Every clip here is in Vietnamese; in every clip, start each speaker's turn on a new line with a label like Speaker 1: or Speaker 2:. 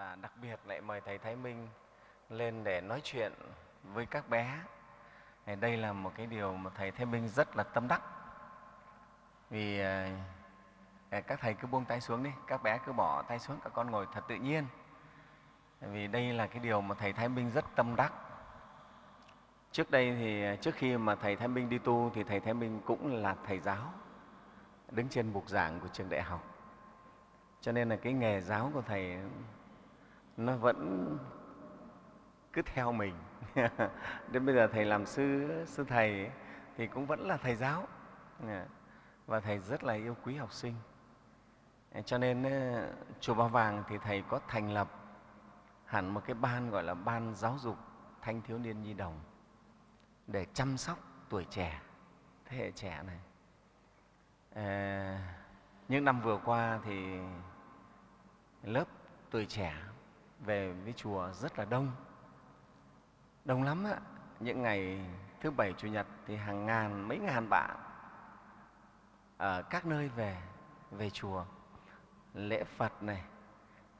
Speaker 1: và đặc biệt lại mời thầy Thái Minh lên để nói chuyện với các bé. Đây là một cái điều mà thầy Thái Minh rất là tâm đắc. Vì à, các thầy cứ buông tay xuống đi, các bé cứ bỏ tay xuống, các con ngồi thật tự nhiên. Vì đây là cái điều mà thầy Thái Minh rất tâm đắc. Trước đây thì à, trước khi mà thầy Thái Minh đi tu thì thầy Thái Minh cũng là thầy giáo đứng trên bục giảng của trường đại học. Cho nên là cái nghề giáo của thầy nó vẫn cứ theo mình. Đến bây giờ thầy làm sư sư thầy ấy, thì cũng vẫn là thầy giáo và thầy rất là yêu quý học sinh. Cho nên chùa Ba Vàng thì thầy có thành lập hẳn một cái ban gọi là ban giáo dục thanh thiếu niên nhi đồng để chăm sóc tuổi trẻ, thế hệ trẻ này. À, những năm vừa qua thì lớp tuổi trẻ về với chùa rất là đông, đông lắm ạ. Những ngày thứ bảy chủ nhật thì hàng ngàn, mấy ngàn bạn ở các nơi về về chùa lễ Phật này,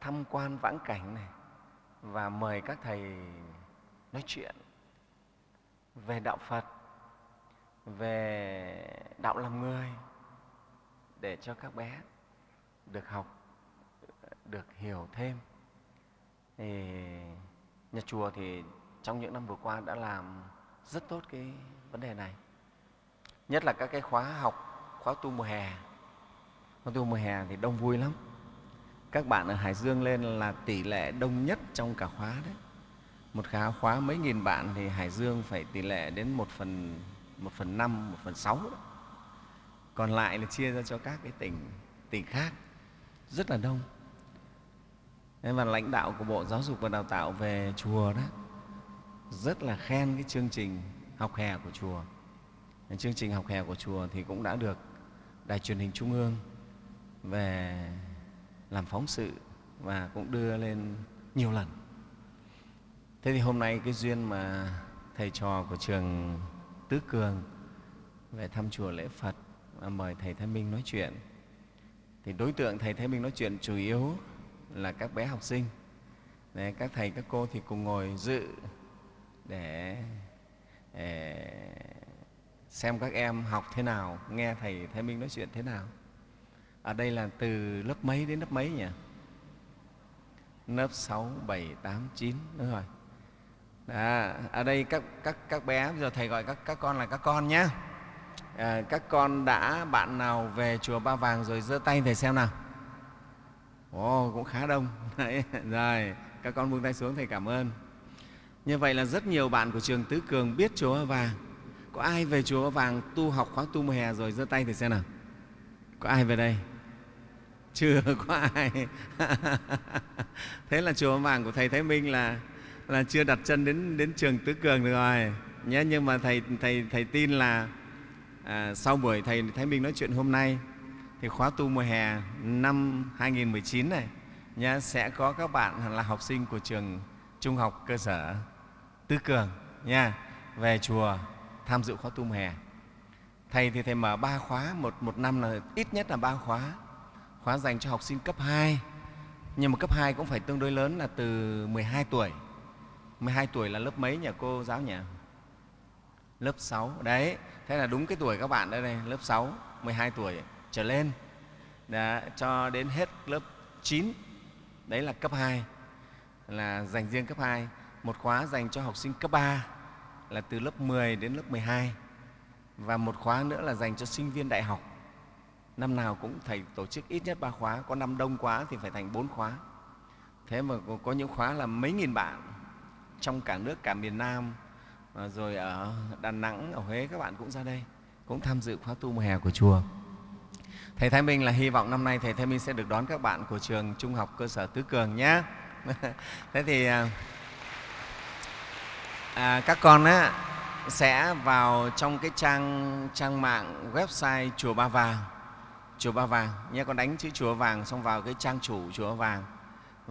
Speaker 1: tham quan vãng cảnh này và mời các thầy nói chuyện về đạo Phật, về đạo làm người để cho các bé được học, được hiểu thêm. Thì nhà chùa thì trong những năm vừa qua đã làm rất tốt cái vấn đề này. Nhất là các cái khóa học, khóa tu mùa hè. Khóa tu mùa hè thì đông vui lắm. Các bạn ở Hải Dương lên là tỷ lệ đông nhất trong cả khóa đấy một khóa khóa mấy nghìn bạn thì Hải Dương phải tỷ lệ đến một phần một phần năm, một phần sáu đấy. Còn lại là chia ra cho các cái tỉnh tỉnh khác rất là đông. Thế và lãnh đạo của Bộ Giáo dục và Đào tạo về chùa đó, rất là khen cái chương trình học hè của chùa. Chương trình học hè của chùa thì cũng đã được Đài truyền hình Trung ương về làm phóng sự và cũng đưa lên nhiều lần. Thế thì hôm nay cái duyên mà thầy trò của trường Tứ Cường về thăm chùa lễ Phật và mời Thầy Thái Minh nói chuyện. Thì đối tượng Thầy Thái Minh nói chuyện chủ yếu là các bé học sinh. để các thầy, các cô thì cùng ngồi dự để, để xem các em học thế nào, nghe Thầy Thái Minh nói chuyện thế nào. Ở đây là từ lớp mấy đến lớp mấy nhỉ? Lớp 6, 7, 8, 9, đúng rồi. À, ở đây các, các, các bé, giờ Thầy gọi các, các con là các con nhé. À, các con đã bạn nào về chùa Ba Vàng rồi giơ tay Thầy xem nào. Ồ, cũng khá đông. Đấy, rồi, các con buông tay xuống Thầy cảm ơn. Như vậy là rất nhiều bạn của trường Tứ Cường biết chùa Vàng. Có ai về chùa Vàng tu học khóa tu mùa hè rồi giơ tay Thầy xem nào. Có ai về đây? Chưa có ai. Thế là chùa Vàng của Thầy Thái Minh là là chưa đặt chân đến đến trường Tứ Cường được rồi nhé. Nhưng mà thầy thầy thầy tin là à, sau buổi thầy Thái Minh nói chuyện hôm nay thì khóa tu mùa hè năm 2019 này nhá, sẽ có các bạn là học sinh của trường trung học cơ sở Tứ Cường nha về chùa tham dự khóa tu mùa hè. Thầy thì thầy mở ba khóa, một, một năm là ít nhất là ba khóa. Khóa dành cho học sinh cấp 2, nhưng mà cấp 2 cũng phải tương đối lớn là từ 12 tuổi 12 tuổi là lớp mấy nhỉ cô giáo nhỉ? Lớp 6. Đấy, thế là đúng cái tuổi các bạn đây này, lớp 6, 12 tuổi trở lên. Đã, cho đến hết lớp 9. Đấy là cấp 2, là dành riêng cấp 2. Một khóa dành cho học sinh cấp 3 là từ lớp 10 đến lớp 12. Và một khóa nữa là dành cho sinh viên đại học. Năm nào cũng thầy tổ chức ít nhất ba khóa, có năm đông quá thì phải thành bốn khóa. Thế mà có những khóa là mấy nghìn bạn trong cả nước, cả miền Nam, à, rồi ở Đà Nẵng, ở Huế các bạn cũng ra đây, cũng tham dự khóa tu mùa hè của chùa. Thầy Thái Minh là hy vọng năm nay Thầy Thái Minh sẽ được đón các bạn của trường Trung học cơ sở Tứ Cường nhé. Thế thì à, à, các con á, sẽ vào trong cái trang trang mạng website chùa Ba Vàng, chùa Ba Vàng nhé. Con đánh chữ chùa Vàng xong vào cái trang chủ chùa Ba Vàng,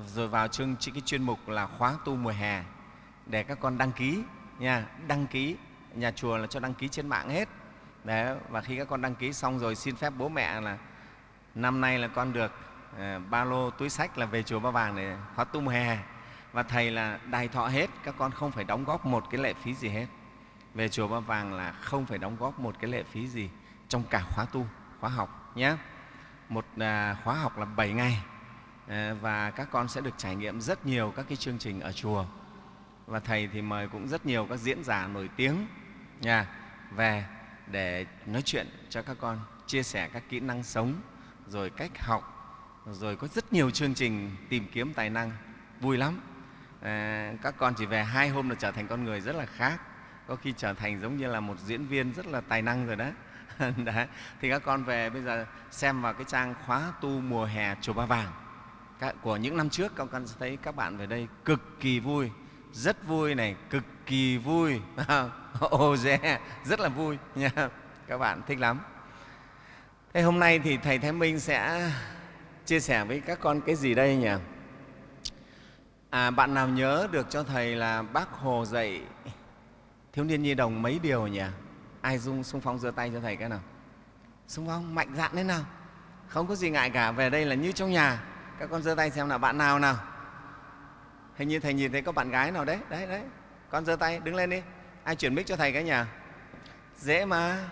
Speaker 1: rồi vào chương cái chuyên mục là khóa tu mùa hè để các con đăng ký nha đăng ký nhà chùa là cho đăng ký trên mạng hết Đấy, và khi các con đăng ký xong rồi xin phép bố mẹ là năm nay là con được à, ba lô túi sách là về chùa ba vàng để khóa tu mùa hè. Và thầy là đài thọ hết các con không phải đóng góp một cái lệ phí gì hết. Về chùa ba vàng là không phải đóng góp một cái lệ phí gì trong cả khóa tu khóa học nhé. Một à, khóa học là 7 ngày à, và các con sẽ được trải nghiệm rất nhiều các cái chương trình ở chùa. Và thầy thì mời cũng rất nhiều các diễn giả nổi tiếng nha về để nói chuyện cho các con chia sẻ các kỹ năng sống rồi cách học rồi có rất nhiều chương trình tìm kiếm tài năng. Vui lắm. À, các con chỉ về hai hôm là trở thành con người rất là khác. Có khi trở thành giống như là một diễn viên rất là tài năng rồi đó. Đấy. thì các con về bây giờ xem vào cái trang khóa tu mùa hè chùa Ba Vàng. Của những năm trước các con sẽ thấy các bạn về đây cực kỳ vui rất vui này cực kỳ vui. ồ dè rất là vui nha. Các bạn thích lắm. Thế hôm nay thì thầy thái minh sẽ chia sẻ với các con cái gì đây nhỉ? À bạn nào nhớ được cho thầy là bác hồ dạy thiếu niên nhi đồng mấy điều nhỉ? Ai dung xung phong giơ tay cho thầy cái nào? Xung phong, mạnh dạn thế nào? Không có gì ngại cả, về đây là như trong nhà. Các con giơ tay xem nào, bạn nào nào? Hình như thầy nhìn thấy có bạn gái nào đấy đấy đấy. Con giơ tay, đứng lên đi ai chuyển mic cho thầy cái nhà? Dễ mà.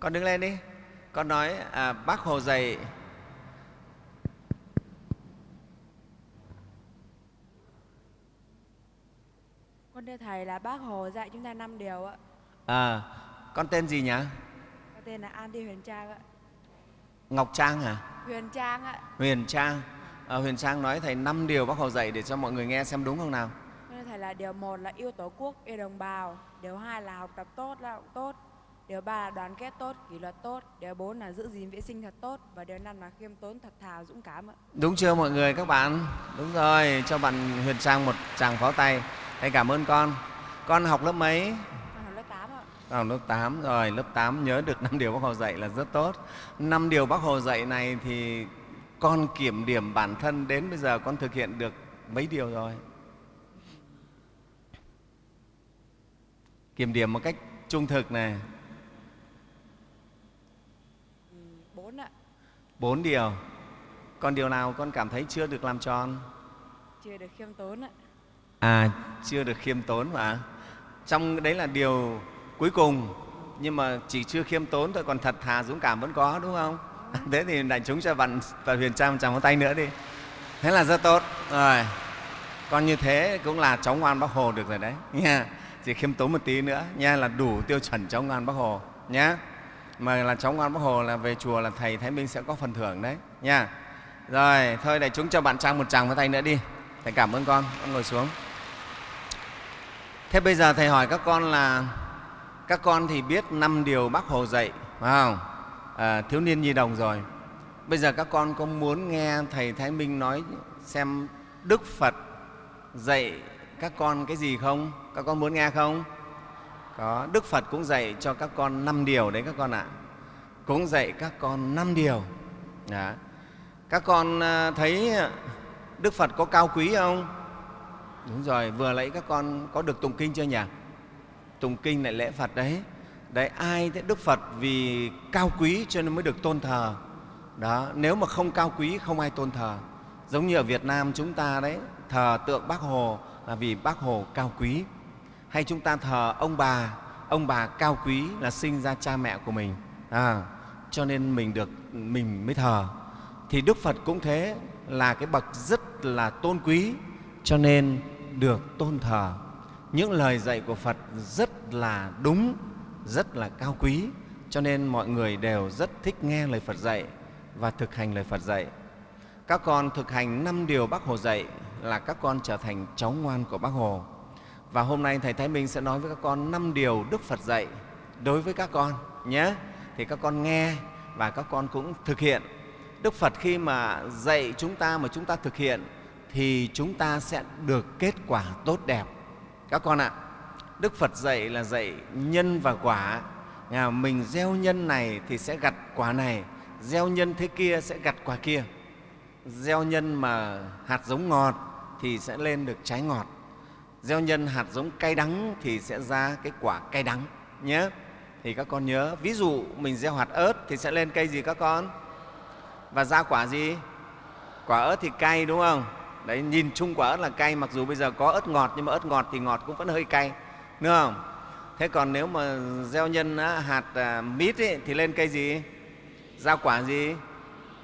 Speaker 1: Con đứng lên đi. Con nói à, bác hồ dạy.
Speaker 2: Con thưa Thầy là bác Hồ dạy chúng ta năm điều ạ.
Speaker 1: à, con tên gì nhỉ?
Speaker 2: Con tên là An Thi Huyền Trang ạ.
Speaker 1: ngọc trang à
Speaker 2: Huyền Trang ạ.
Speaker 1: huyền trang à, huyền trang nói thầy năm điều bác hồ dạy để cho mọi người nghe xem đúng không nào
Speaker 2: Thầy là điều một là yêu tổ quốc, yêu đồng bào. Điều hai là học tập tốt, lao động tốt. Điều ba là đoàn kết tốt, kỷ luật tốt. Điều bốn là giữ gìn vệ sinh thật tốt. Và điều năm là khiêm tốn, thật thà, dũng cảm ạ.
Speaker 1: đúng chưa mọi người các bạn đúng rồi cho bạn huyền trang một tràng pháo tay thầy cảm ơn con con học lớp mấy
Speaker 2: Con học lớp 8 ạ.
Speaker 1: Con học lớp 8 rồi, lớp 8 nhớ được năm điều Bác Hồ dạy là rất tốt. Năm điều Bác Hồ dạy này thì con kiểm điểm bản thân đến bây giờ con thực hiện được mấy điều rồi? Kiểm điểm một cách trung thực này,
Speaker 2: Bốn ạ.
Speaker 1: bốn điều. Còn điều nào con cảm thấy chưa được làm tròn?
Speaker 2: Chưa được khiêm tốn ạ.
Speaker 1: À, chưa được khiêm tốn mà. Trong đấy là điều cuối cùng, nhưng mà chỉ chưa khiêm tốn thôi, còn thật thà dũng cảm vẫn có, đúng không? Thế thì đại chúng cho bạn và Huyền Trang một tràng tay nữa đi. Thế là rất tốt. Rồi, con như thế cũng là cháu ngoan Bác Hồ được rồi đấy. Nha. Chỉ khiêm tốn một tí nữa nha là đủ tiêu chuẩn cháu ngoan Bác Hồ nhé. Mà là cháu ngoan Bác Hồ là về chùa là thầy Thái Minh sẽ có phần thưởng đấy nha. Rồi, thôi đại chúng cho bạn Trang một tràng vào tay nữa đi. Thầy cảm ơn con, con ngồi xuống. Thế bây giờ Thầy hỏi các con là các con thì biết năm điều Bác Hồ dạy, phải không? À, thiếu niên nhi đồng rồi. Bây giờ các con có muốn nghe Thầy Thái Minh nói xem Đức Phật dạy các con cái gì không? Các con muốn nghe không? Có, Đức Phật cũng dạy cho các con năm điều đấy các con ạ. Cũng dạy các con năm điều. Đó. Các con à, thấy Đức Phật có cao quý không? Đúng rồi, vừa lấy các con có được tụng kinh chưa nhỉ? Tụng kinh lại lễ Phật đấy. Đấy, ai thế Đức Phật vì cao quý cho nên mới được tôn thờ. Đó, nếu mà không cao quý không ai tôn thờ. Giống như ở Việt Nam chúng ta đấy, thờ tượng Bác Hồ là vì Bác Hồ cao quý. Hay chúng ta thờ ông bà, ông bà cao quý là sinh ra cha mẹ của mình. À, cho nên mình được mình mới thờ. Thì Đức Phật cũng thế, là cái bậc rất là tôn quý cho nên được tôn thờ. Những lời dạy của Phật rất là đúng, rất là cao quý, cho nên mọi người đều rất thích nghe lời Phật dạy và thực hành lời Phật dạy. Các con thực hành năm điều Bác Hồ dạy là các con trở thành cháu ngoan của Bác Hồ. Và hôm nay Thầy Thái Minh sẽ nói với các con năm điều Đức Phật dạy đối với các con nhé. Thì các con nghe và các con cũng thực hiện. Đức Phật khi mà dạy chúng ta mà chúng ta thực hiện thì chúng ta sẽ được kết quả tốt đẹp. Các con ạ, Đức Phật dạy là dạy nhân và quả. Nhà mình gieo nhân này thì sẽ gặt quả này, gieo nhân thế kia sẽ gặt quả kia. Gieo nhân mà hạt giống ngọt thì sẽ lên được trái ngọt. Gieo nhân hạt giống cay đắng thì sẽ ra cái quả cay đắng nhé. thì các con nhớ ví dụ mình gieo hạt ớt thì sẽ lên cây gì các con và ra quả gì quả ớt thì cay đúng không đấy nhìn chung quả ớt là cay mặc dù bây giờ có ớt ngọt nhưng mà ớt ngọt thì ngọt cũng vẫn hơi cay đúng không? Thế còn nếu mà gieo nhân hạt à, mít ấy, thì lên cây gì? Ra quả gì?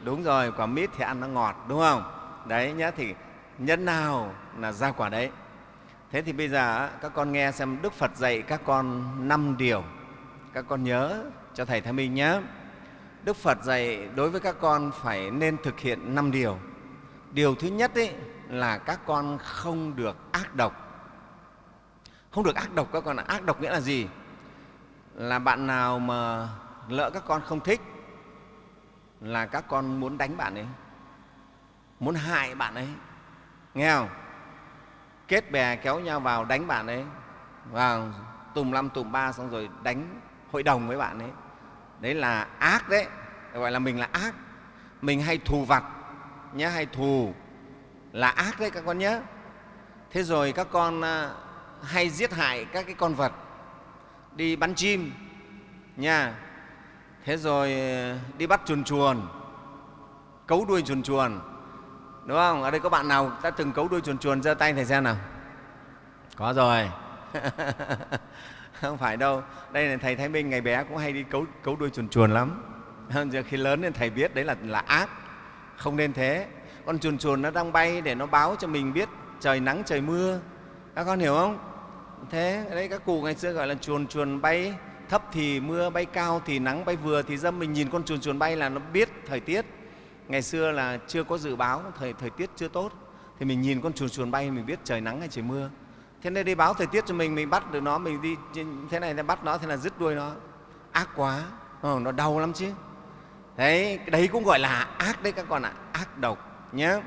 Speaker 1: Đúng rồi quả mít thì ăn nó ngọt đúng không? Đấy nhá thì nhân nào là ra quả đấy? Thế thì bây giờ các con nghe xem đức phật dạy các con năm điều. Các con nhớ cho thầy thái minh nhé đức phật dạy đối với các con phải nên thực hiện năm điều. Điều thứ nhất ấy là các con không được ác độc không được ác độc các con ạ. Ác độc nghĩa là gì? Là bạn nào mà lỡ các con không thích, là các con muốn đánh bạn ấy, muốn hại bạn ấy. Nghe không? Kết bè kéo nhau vào đánh bạn ấy, vào tùm năm tùm ba xong rồi đánh hội đồng với bạn ấy. Đấy là ác đấy. Gọi là mình là ác. Mình hay thù vặt nhé hay thù là ác đấy các con nhé thế rồi các con à, hay giết hại các cái con vật. Đi bắn chim nha. Thế rồi ờ, đi bắt chuồn chuồn cấu đuôi chuồn chuồn đúng không? Ở đây có bạn nào đã từng cấu đuôi chuồn chuồn giơ tay thầy xem nào. Có rồi. Không phải đâu đây là thầy thái minh ngày bé cũng hay đi cấu, cấu đuôi chuồn chuồn lắm. Giờ khi lớn nên thầy biết đấy là là ác. Không nên thế. Con chuồn chuồn nó đang bay để nó báo cho mình biết trời nắng trời mưa. Các con hiểu không? Thế đấy các cụ ngày xưa gọi là chuồn chuồn bay thấp thì mưa bay cao thì nắng bay vừa thì dâm. Mình nhìn con chuồn chuồn bay là nó biết thời tiết. Ngày xưa là chưa có dự báo thời thời tiết chưa tốt. Thì mình nhìn con chuồn chuồn bay mình biết trời nắng hay trời mưa. Thế nên đi báo thời tiết cho mình mình bắt được nó mình đi thế này bắt nó thế là dứt đuôi nó. Ác quá. Ừ, nó đau lắm chứ. Đấy đấy cũng gọi là ác đấy các con ạ ác độc nhé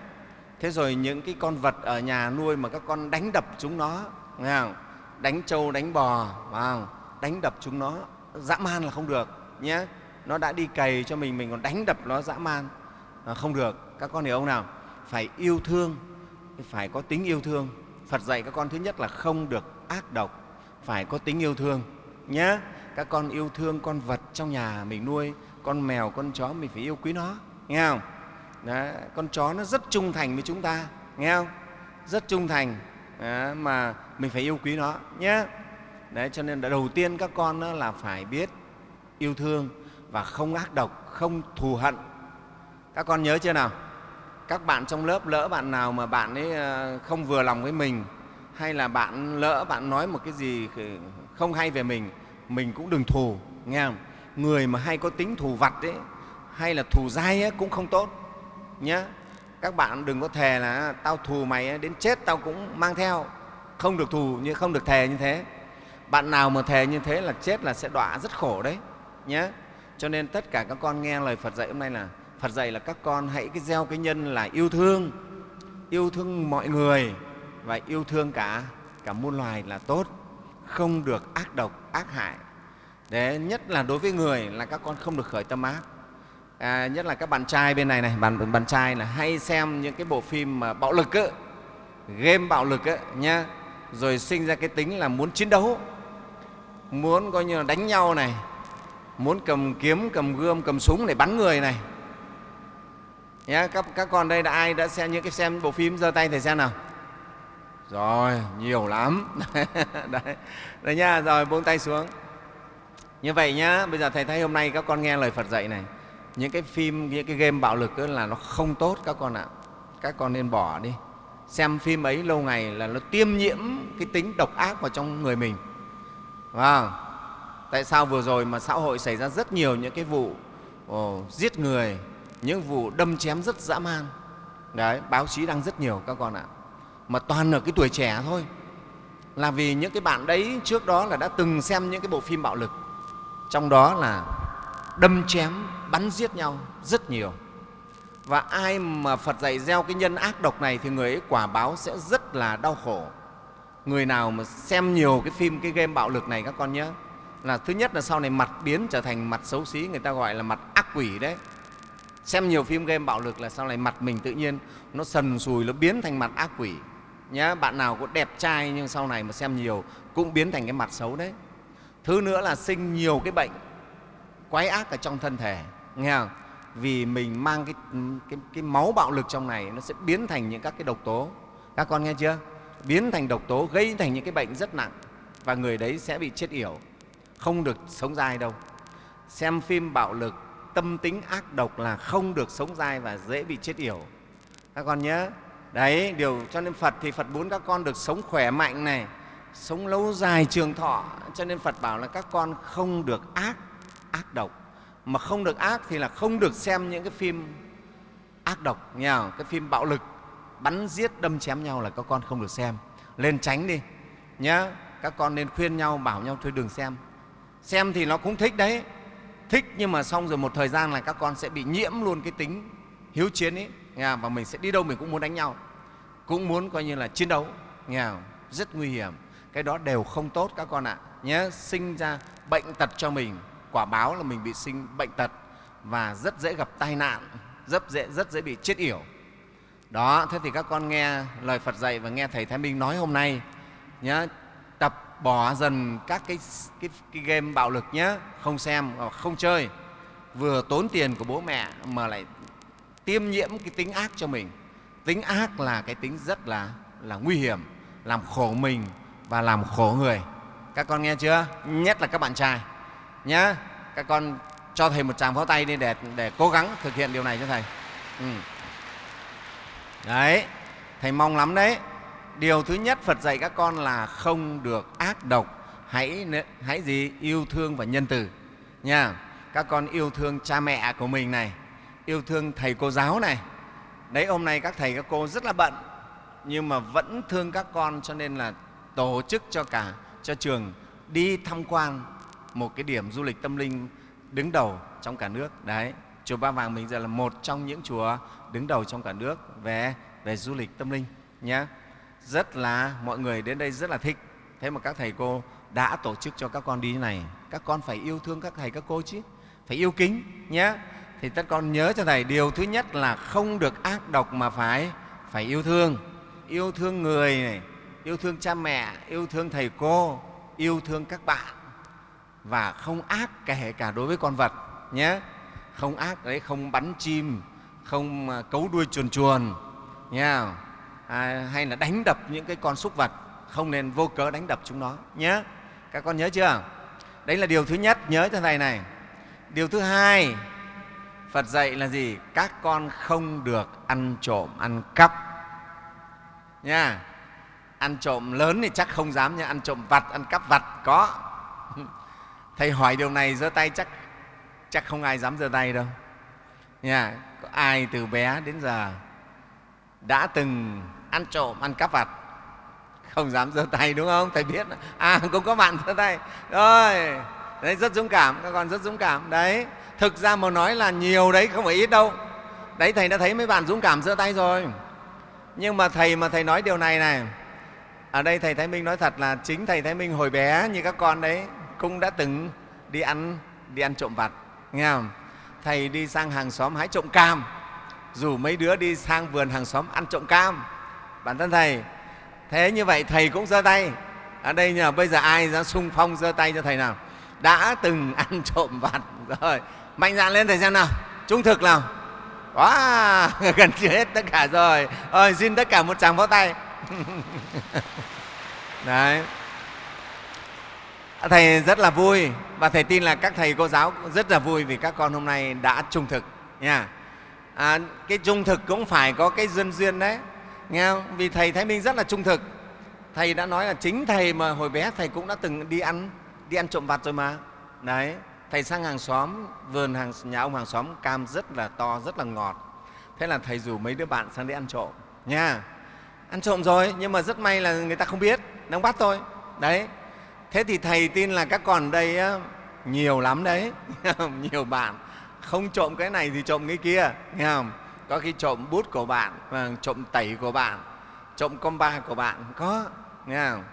Speaker 1: thế rồi những cái con vật ở nhà nuôi mà các con đánh đập chúng nó nghe không? Đánh trâu đánh bò vào đánh đập chúng nó dã man là không được nhé. Nó đã đi cày cho mình mình còn đánh đập nó dã man. À, không được. Các con hiểu không nào? Phải yêu thương phải có tính yêu thương. Phật dạy các con thứ nhất là không được ác độc phải có tính yêu thương nhé. Các con yêu thương con vật trong nhà mình nuôi con mèo con chó mình phải yêu quý nó nghe không? Đó, con chó nó rất trung thành với chúng ta nghe không? Rất trung thành mà mình phải yêu quý nó nhé đấy cho nên đầu tiên các con đó là phải biết yêu thương và không ác độc không thù hận. Các con nhớ chưa nào? Các bạn trong lớp lỡ bạn nào mà bạn ấy ờ, không vừa lòng với mình hay là bạn lỡ bạn nói một cái gì không hay về mình mình cũng đừng thù nghe không? Người mà hay có tính thù vặt ấy hay là thù dai ấy, cũng không tốt nhé các bạn đừng có thề là tao thù mày đến chết tao cũng mang theo. Không được thù như không được thề như thế. Bạn nào mà thề như thế là chết là sẽ đọa rất khổ đấy nhé cho nên tất cả các con nghe lời phật dạy hôm nay là phật dạy là các con hãy cái gieo cái nhân là yêu thương. Yêu thương mọi người và yêu thương cả cả muôn loài là tốt. Không được ác độc ác hại. Đấy, nhất là đối với người là các con không được khởi tâm ác à, nhất là các bạn trai bên này này bạn bạn trai là hay xem những cái bộ phim mà bạo lực ấy, game bạo lực ấy, nhá. Rồi sinh ra cái tính là muốn chiến đấu muốn coi như là đánh nhau này muốn cầm kiếm cầm gươm cầm súng để bắn người này. Nhá các, các con đây đã ai đã xem những cái xem bộ phim giơ tay thầy xem nào. Rồi nhiều lắm. Đấy, đấy nhá rồi buông tay xuống. Như vậy nhá bây giờ thầy thấy hôm nay các con nghe lời phật dạy này những cái phim những cái game bạo lực là nó không tốt các con ạ. Các con nên bỏ đi. Xem phim ấy lâu ngày là nó tiêm nhiễm cái tính độc ác vào trong người mình. Wow. tại sao vừa rồi mà xã hội xảy ra rất nhiều những cái vụ oh, giết người những vụ đâm chém rất dã man. Đấy báo chí đăng rất nhiều các con ạ. Mà toàn ở cái tuổi trẻ thôi. Là vì những cái bạn đấy trước đó là đã từng xem những cái bộ phim bạo lực. Trong đó là đâm chém bắn giết nhau rất nhiều. Và ai mà phật dạy gieo cái nhân ác độc này thì người ấy quả báo sẽ rất là đau khổ. Người nào mà xem nhiều cái phim, cái game bạo lực này các con nhớ. Là thứ nhất là sau này mặt biến trở thành mặt xấu xí, người ta gọi là mặt ác quỷ đấy. Xem nhiều phim game bạo lực là sau này mặt mình tự nhiên nó sần sùi, nó biến thành mặt ác quỷ. Nhé bạn nào cũng đẹp trai nhưng sau này mà xem nhiều cũng biến thành cái mặt xấu đấy. Thứ nữa là sinh nhiều cái bệnh quái ác ở trong thân thể nghe không? Vì mình mang cái, cái, cái máu bạo lực trong này nó sẽ biến thành những các cái độc tố. Các con nghe chưa? Biến thành độc tố gây thành những cái bệnh rất nặng và người đấy sẽ bị chết yểu không được sống dai đâu. Xem phim bạo lực tâm tính ác độc là không được sống dai và dễ bị chết yểu. Các con nhớ. Đấy điều cho nên phật thì phật muốn các con được sống khỏe mạnh này sống lâu dài trường thọ. Cho nên phật bảo là các con không được ác ác độc mà không được ác thì là không được xem những cái phim ác độc nha, cái phim bạo lực, bắn giết, đâm chém nhau là các con không được xem. Lên tránh đi nhá, các con nên khuyên nhau, bảo nhau thôi đừng xem. Xem thì nó cũng thích đấy, thích nhưng mà xong rồi một thời gian là các con sẽ bị nhiễm luôn cái tính hiếu chiến ấy nghe và mình sẽ đi đâu mình cũng muốn đánh nhau, cũng muốn coi như là chiến đấu nghe rất nguy hiểm. Cái đó đều không tốt các con ạ nhé sinh ra bệnh tật cho mình quả báo là mình bị sinh bệnh tật và rất dễ gặp tai nạn rất dễ rất dễ bị chết yểu. Đó thế thì các con nghe lời phật dạy và nghe thầy thái minh nói hôm nay nhé tập bỏ dần các cái, cái, cái game bạo lực nhé không xem ờ, không chơi. Vừa tốn tiền của bố mẹ mà lại tiêm nhiễm cái tính ác cho mình. Tính ác là cái tính rất là là nguy hiểm làm khổ mình và làm khổ người. Các con nghe chưa? Nhất là các bạn trai nhá. Các con cho thầy một tràng pháo tay đi để để cố gắng thực hiện điều này cho thầy. Ừ. đấy, thầy mong lắm đấy. Điều thứ nhất phật dạy các con là không được ác độc, hãy hãy gì? Yêu thương và nhân từ nha các con yêu thương cha mẹ của mình này, yêu thương thầy cô giáo này. Đấy, hôm nay các thầy các cô rất là bận, nhưng mà vẫn thương các con cho nên là tổ chức cho cả, cho trường đi tham quan một cái điểm du lịch tâm linh đứng đầu trong cả nước. Đấy, chùa ba vàng mình giờ là một trong những chùa đứng đầu trong cả nước về về du lịch tâm linh nhé rất là, mọi người đến đây rất là thích. Thế mà các thầy cô đã tổ chức cho các con đi như này, các con phải yêu thương các thầy, các cô chứ. Phải yêu kính nhé thì tất con nhớ cho thầy, điều thứ nhất là không được ác độc mà phải phải yêu thương. Yêu thương người này, yêu thương cha mẹ, yêu thương thầy cô, yêu thương các bạn và không ác kể cả đối với con vật nhé. Không ác đấy không bắn chim không à, cấu đuôi chuồn chuồn nha à, hay là đánh đập những cái con súc vật không nên vô cớ đánh đập chúng nó nhé. Các con nhớ chưa? Đấy là điều thứ nhất nhớ cho thầy này. Điều thứ hai phật dạy là gì? Các con không được ăn trộm ăn cắp nha. Ăn trộm lớn thì chắc không dám nhưng ăn trộm vặt ăn cắp vặt có thầy hỏi điều này giơ tay, chắc chắc không ai dám giơ tay đâu. Nha, có ai từ bé đến giờ đã từng ăn trộm, ăn cắp vặt? Không dám giơ tay, đúng không? Thầy biết. À cũng có bạn giơ tay. Rồi, đấy, rất dũng cảm, các con rất dũng cảm. Đấy, thực ra mà nói là nhiều đấy, không phải ít đâu. Đấy, thầy đã thấy mấy bạn dũng cảm giơ tay rồi. Nhưng mà thầy mà thầy nói điều này này. Ở đây thầy thái minh nói thật là chính thầy thái minh hồi bé như các con đấy cũng đã từng đi ăn đi ăn trộm vặt, nghe không? Thầy đi sang hàng xóm hái trộm cam. Rủ mấy đứa đi sang vườn hàng xóm ăn trộm cam. Bản thân thầy, thế như vậy thầy cũng giơ tay. Ở đây nhờ, bây giờ ai ra sung phong giơ tay cho thầy nào? Đã từng ăn trộm vặt rồi. Mạnh dạn lên thầy xem nào. Trung thực nào? Quá gần chưa hết tất cả rồi. Ơi xin tất cả một tràng pháo tay. Đấy thầy rất là vui và thầy tin là các thầy cô giáo rất là vui vì các con hôm nay đã trung thực nha. À, cái trung thực cũng phải có cái duyên duyên đấy nghe không? vì thầy thái minh rất là trung thực. Thầy đã nói là chính thầy mà hồi bé thầy cũng đã từng đi ăn đi ăn trộm vặt rồi mà. Đấy thầy sang hàng xóm vườn hàng nhà ông hàng xóm cam rất là to rất là ngọt. Thế là thầy rủ mấy đứa bạn sang đi ăn trộm nha. Ăn trộm rồi nhưng mà rất may là người ta không biết nó bắt thôi. Đấy thế thì thầy tin là các con đây á, nhiều lắm đấy. Nhiều bạn. Không trộm cái này thì trộm cái kia nghe không? Có khi trộm bút của bạn và trộm tẩy của bạn trộm comba của bạn có nghe không?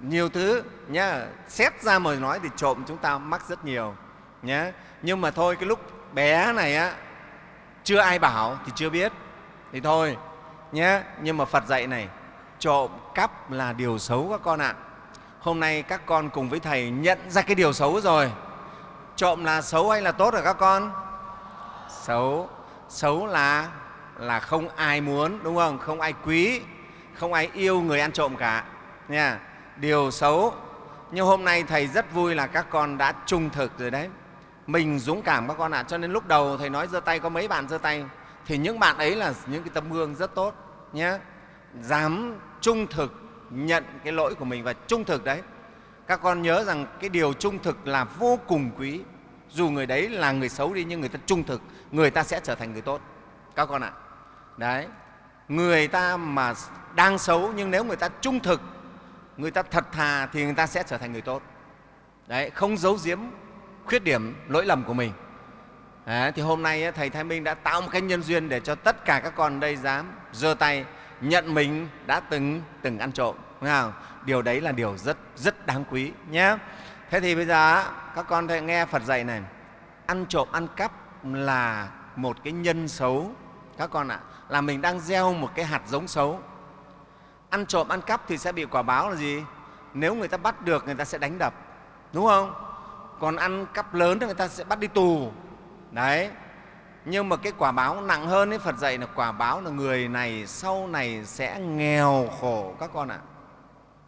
Speaker 1: Nhiều thứ nhá. Xét ra mà nói thì trộm chúng ta mắc rất nhiều nhé nhưng mà thôi cái lúc bé này á chưa ai bảo thì chưa biết. Thì thôi nhé nhưng mà phật dạy này trộm cắp là điều xấu các con ạ hôm nay các con cùng với thầy nhận ra cái điều xấu rồi. Trộm là xấu hay là tốt rồi các con? Xấu. Xấu là là không ai muốn, đúng không? Không ai quý, không ai yêu người ăn trộm cả. Nha. Điều xấu. Nhưng hôm nay thầy rất vui là các con đã trung thực rồi đấy. Mình dũng cảm các con ạ. À. cho nên lúc đầu thầy nói giơ tay, có mấy bạn giơ tay. Thì những bạn ấy là những cái tấm gương rất tốt nhé dám trung thực nhận cái lỗi của mình và trung thực đấy. Các con nhớ rằng cái điều trung thực là vô cùng quý. Dù người đấy là người xấu đi nhưng người ta trung thực người ta sẽ trở thành người tốt. Các con ạ. Đấy. Người ta mà đang xấu nhưng nếu người ta trung thực người ta thật thà thì người ta sẽ trở thành người tốt. Đấy không giấu giếm khuyết điểm lỗi lầm của mình. Đấy, thì hôm nay thầy thái minh đã tạo một cái nhân duyên để cho tất cả các con đây dám giơ tay nhận mình đã từng từng ăn trộm, đúng không? điều đấy là điều rất rất đáng quý nhé. Thế thì bây giờ các con hãy nghe phật dạy này. Ăn trộm, ăn cắp là một cái nhân xấu. Các con ạ, là mình đang gieo một cái hạt giống xấu. Ăn trộm, ăn cắp thì sẽ bị quả báo là gì? Nếu người ta bắt được, người ta sẽ đánh đập, đúng không? Còn ăn cắp lớn thì người ta sẽ bắt đi tù. Đấy nhưng mà cái quả báo nặng hơn ấy, phật dạy là quả báo là người này sau này sẽ nghèo khổ. Các con ạ.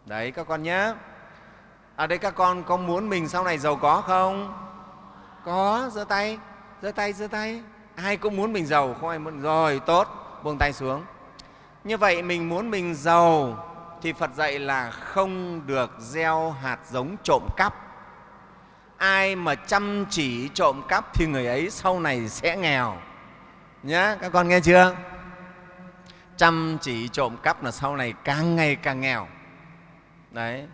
Speaker 1: Đấy, các con nhé. Ở đây các con có muốn mình sau này giàu có không? Có, giơ tay giơ tay giơ tay. Ai cũng muốn mình giàu, không ai muốn. Rồi, tốt, buông tay xuống. Như vậy mình muốn mình giàu thì phật dạy là không được gieo hạt giống trộm cắp ai mà chăm chỉ trộm cắp thì người ấy sau này sẽ nghèo. Nhá các con nghe chưa? Chăm chỉ trộm cắp là sau này càng ngày càng nghèo. Đấy.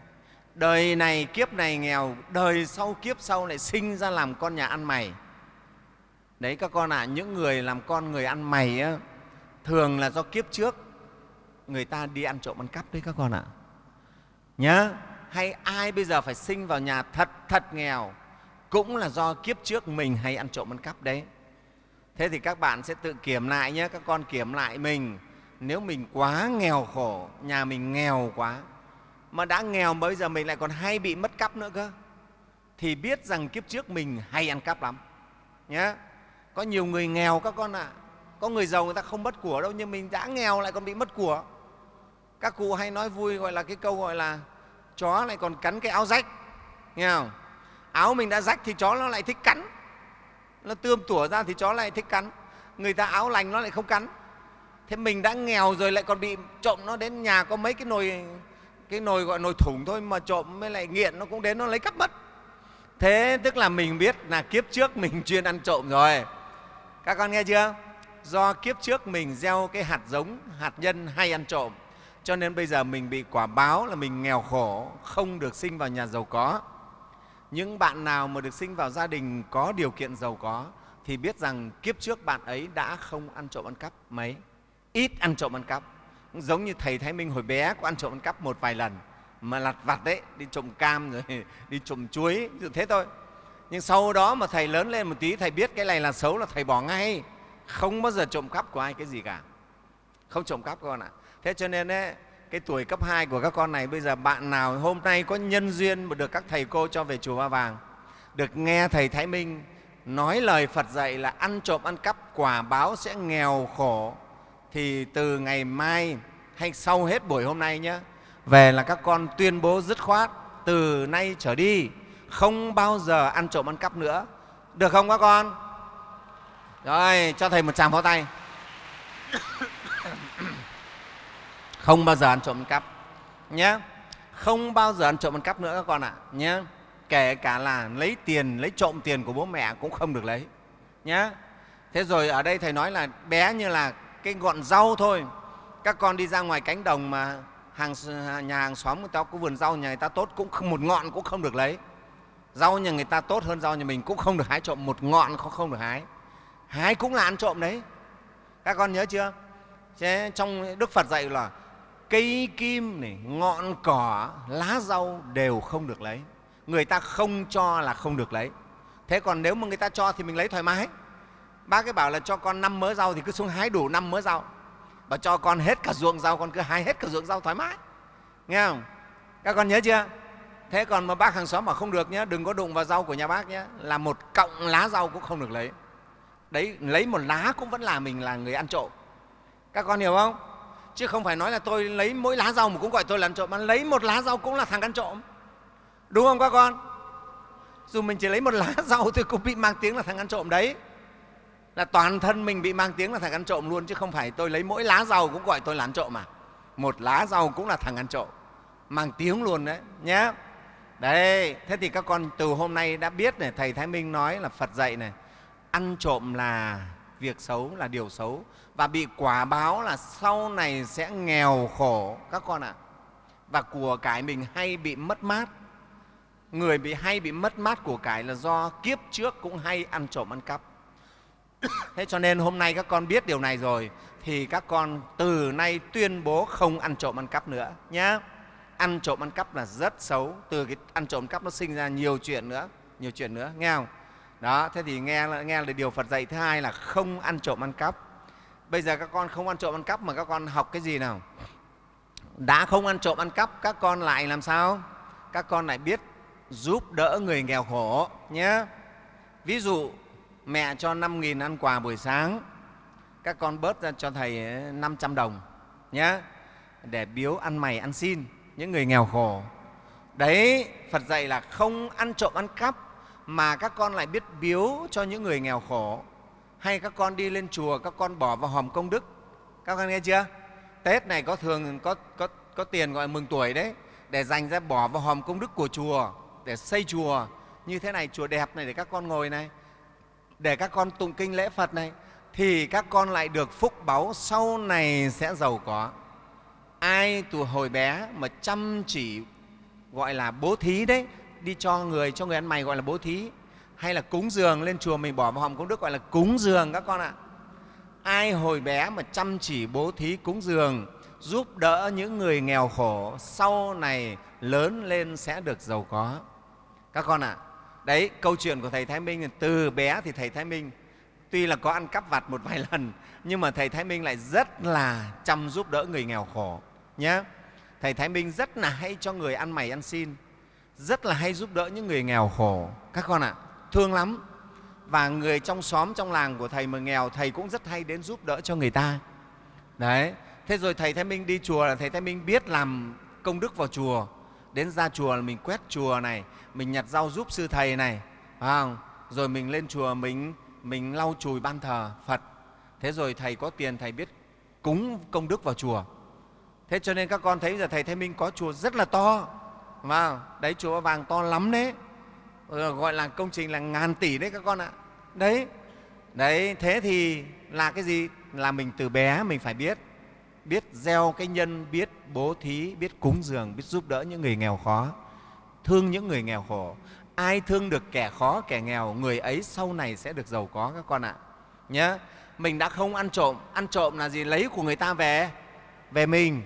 Speaker 1: Đời này kiếp này nghèo đời sau kiếp sau lại sinh ra làm con nhà ăn mày. Đấy các con ạ à, những người làm con người ăn mày á, thường là do kiếp trước người ta đi ăn trộm ăn cắp đấy các con ạ. À. nhá hay ai bây giờ phải sinh vào nhà thật thật nghèo? Cũng là do kiếp trước mình hay ăn trộm ăn cắp đấy. Thế thì các bạn sẽ tự kiểm lại nhé, các con kiểm lại mình. Nếu mình quá nghèo khổ, nhà mình nghèo quá, mà đã nghèo bây giờ mình lại còn hay bị mất cắp nữa cơ, thì biết rằng kiếp trước mình hay ăn cắp lắm. Nhé có nhiều người nghèo các con ạ. À. có người giàu người ta không mất của đâu, nhưng mình đã nghèo lại còn bị mất của. Các cụ hay nói vui gọi là cái câu gọi là chó lại còn cắn cái áo rách, nghe không? Áo mình đã rách thì chó nó lại thích cắn. Nó tươm tủa ra thì chó lại thích cắn. Người ta áo lành nó lại không cắn. Thế mình đã nghèo rồi lại còn bị trộm nó đến nhà có mấy cái nồi cái nồi gọi nồi thủng thôi mà trộm mới lại nghiện, nó cũng đến nó lấy cắp mất. Thế tức là mình biết là kiếp trước mình chuyên ăn trộm rồi. Các con nghe chưa? Do kiếp trước mình gieo cái hạt giống, hạt nhân hay ăn trộm cho nên bây giờ mình bị quả báo là mình nghèo khổ, không được sinh vào nhà giàu có. Những bạn nào mà được sinh vào gia đình có điều kiện giàu có thì biết rằng kiếp trước bạn ấy đã không ăn trộm ăn cắp mấy. Ít ăn trộm ăn cắp. Giống như thầy thái minh hồi bé có ăn trộm ăn cắp một vài lần, mà lặt vặt đấy đi trộm cam rồi đi trộm chuối thế thôi. Nhưng sau đó mà thầy lớn lên một tí, thầy biết cái này là xấu là thầy bỏ ngay. Không bao giờ trộm cắp của ai cái gì cả. Không trộm cắp con ạ. à thế cho nên ấy, cái tuổi cấp 2 của các con này bây giờ bạn nào hôm nay có nhân duyên mà được các thầy cô cho về chùa Ba Vàng, được nghe Thầy Thái Minh nói lời Phật dạy là ăn trộm ăn cắp quả báo sẽ nghèo khổ thì từ ngày mai hay sau hết buổi hôm nay nhé về là các con tuyên bố dứt khoát từ nay trở đi không bao giờ ăn trộm ăn cắp nữa. Được không các con? Rồi cho thầy một tràng pháo tay không bao giờ ăn trộm ăn cắp. Nhé không bao giờ ăn trộm ăn cắp nữa các con ạ. À, nhé kể cả là lấy tiền lấy trộm tiền của bố mẹ cũng không được lấy. Nhé thế rồi ở đây thầy nói là bé như là cái ngọn rau thôi. Các con đi ra ngoài cánh đồng mà hàng nhà hàng xóm người ta có vườn rau nhà người ta tốt cũng không, một ngọn cũng không được lấy. Rau nhà người ta tốt hơn rau nhà mình cũng không được hái trộm một ngọn không, không được hái. Hái cũng là ăn trộm đấy. Các con nhớ chưa? Thế trong đức phật dạy là cây kim này, ngọn cỏ, lá rau đều không được lấy. Người ta không cho là không được lấy. Thế còn nếu mà người ta cho thì mình lấy thoải mái. Bác cái bảo là cho con năm mớ rau thì cứ xuống hái đủ năm mớ rau. Và cho con hết cả ruộng rau, con cứ hái hết cả ruộng rau thoải mái. Nghe không? Các con nhớ chưa? Thế còn mà bác hàng xóm mà không được nhé đừng có đụng vào rau của nhà bác nhé là một cọng lá rau cũng không được lấy. Đấy, lấy một lá cũng vẫn là mình là người ăn trộm. Các con hiểu không? Chứ không phải nói là tôi lấy mỗi lá rau mà cũng gọi tôi là ăn trộm, mà lấy một lá rau cũng là thằng ăn trộm. Đúng không các con? Dù mình chỉ lấy một lá rau tôi cũng bị mang tiếng là thằng ăn trộm đấy. Là toàn thân mình bị mang tiếng là thằng ăn trộm luôn, chứ không phải tôi lấy mỗi lá rau cũng gọi tôi là ăn trộm mà. Một lá rau cũng là thằng ăn trộm. Mang tiếng luôn đấy nhé đấy thế thì các con từ hôm nay đã biết này, thầy thái minh nói là phật dạy này, ăn trộm là việc xấu là điều xấu và bị quả báo là sau này sẽ nghèo khổ, các con ạ. Và của cải mình hay bị mất mát, người bị hay bị mất mát của cải là do kiếp trước cũng hay ăn trộm ăn cắp. Thế cho nên hôm nay các con biết điều này rồi, thì các con từ nay tuyên bố không ăn trộm ăn cắp nữa nhé ăn trộm ăn cắp là rất xấu, từ cái ăn trộm cắp nó sinh ra nhiều chuyện nữa, nhiều chuyện nữa, nghe không? Đó, thế thì nghe nghe là điều phật dạy. Thứ hai là không ăn trộm ăn cắp. Bây giờ các con không ăn trộm ăn cắp mà các con học cái gì nào? Đã không ăn trộm ăn cắp, các con lại làm sao? Các con lại biết giúp đỡ người nghèo khổ nhé ví dụ, mẹ cho 5.000 ăn quà buổi sáng, các con bớt ra cho thầy ờ, 500 đồng nhé để biếu ăn mày ăn xin những người nghèo khổ. Đấy, phật dạy là không ăn trộm ăn cắp mà các con lại biết biếu cho những người nghèo khổ. Hay các con đi lên chùa các con bỏ vào hòm công đức. Các con nghe chưa? Tết này có thường có, có, có tiền gọi là mừng tuổi đấy để dành ra bỏ vào hòm công đức của chùa để xây chùa. Như thế này chùa đẹp này để các con ngồi này để các con tụng kinh lễ phật này thì các con lại được phúc báu sau này sẽ giàu có. Ai từ hồi bé mà chăm chỉ gọi là bố thí đấy đi cho người cho người ăn mày gọi là bố thí. Hay là cúng dường lên chùa mình, bỏ vào hòm công đức gọi là cúng dường các con ạ. Ai hồi bé mà chăm chỉ bố thí cúng dường, giúp đỡ những người nghèo khổ, sau này lớn lên sẽ được giàu có. Các con ạ, đấy, câu chuyện của thầy thái minh từ bé thì thầy thái minh, tuy là có ăn cắp vặt một vài lần, nhưng mà thầy thái minh lại rất là chăm giúp đỡ người nghèo khổ nhé thầy thái minh rất là hay cho người ăn mày ăn xin rất là hay giúp đỡ những người nghèo khổ. Các con ạ, thương lắm. Và người trong xóm, trong làng của thầy mà nghèo, thầy cũng rất hay đến giúp đỡ cho người ta. Đấy, thế rồi thầy thái minh đi chùa là thầy thái minh biết làm công đức vào chùa. Đến ra chùa là mình quét chùa này, mình nhặt rau giúp sư thầy này, phải không? rồi mình lên chùa mình mình lau chùi ban thờ phật. Thế rồi thầy có tiền, thầy biết cúng công đức vào chùa. Thế cho nên các con thấy giờ thầy thái minh có chùa rất là to vào đấy chùa vàng to lắm đấy. Ờ, gọi là công trình là ngàn tỷ đấy các con ạ. Đấy đấy, thế thì là cái gì? Là mình từ bé mình phải biết biết gieo cái nhân, biết bố thí, biết cúng dường, biết giúp đỡ những người nghèo khó, thương những người nghèo khổ. Ai thương được kẻ khó, kẻ nghèo, người ấy sau này sẽ được giàu có các con ạ. Nhé mình đã không ăn trộm ăn trộm là gì? Lấy của người ta về về mình.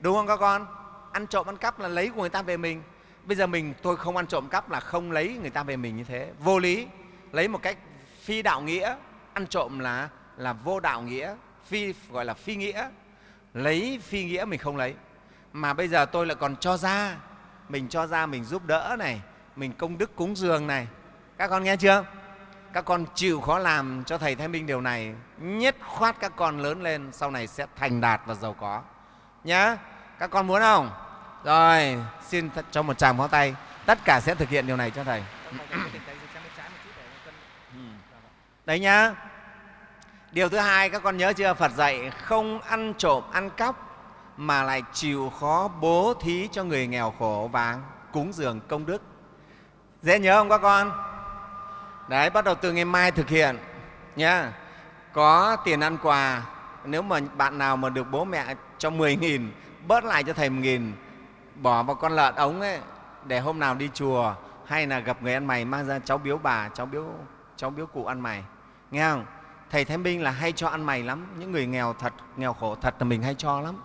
Speaker 1: Đúng không các con? Ăn trộm ăn cắp là lấy của người ta về mình. Bây giờ mình, tôi không ăn trộm cắp là không lấy người ta về mình như thế. Vô lý. Lấy một cách phi đạo nghĩa. Ăn trộm là là vô đạo nghĩa. Phi, gọi là phi nghĩa. Lấy phi nghĩa mình không lấy. Mà bây giờ tôi lại còn cho ra. Mình cho ra mình giúp đỡ này. Mình công đức cúng dường này. Các con nghe chưa? Các con chịu khó làm cho thầy thái minh điều này. Nhất khoát các con lớn lên, sau này sẽ thành đạt và giàu có. Nhá các con muốn không? Rồi, xin cho một tràng pháo tay. Tất cả sẽ thực hiện điều này cho thầy. Đấy nhá. Điều thứ hai, các con nhớ chưa? Phật dạy không ăn trộm, ăn cắp, mà lại chịu khó bố thí cho người nghèo khổ và cúng dường công đức. Dễ nhớ không các con? Đấy, bắt đầu từ ngày mai thực hiện, nhá. Có tiền ăn quà, nếu mà bạn nào mà được bố mẹ cho 10 nghìn bớt lại cho thầy một nghìn, bỏ vào con lợn ống ấy, để hôm nào đi chùa, hay là gặp người ăn mày, mang ra cháu biếu bà, cháu biếu cháu biếu cụ ăn mày. Nghe không? Thầy thái minh là hay cho ăn mày lắm, những người nghèo thật, nghèo khổ thật là mình hay cho lắm.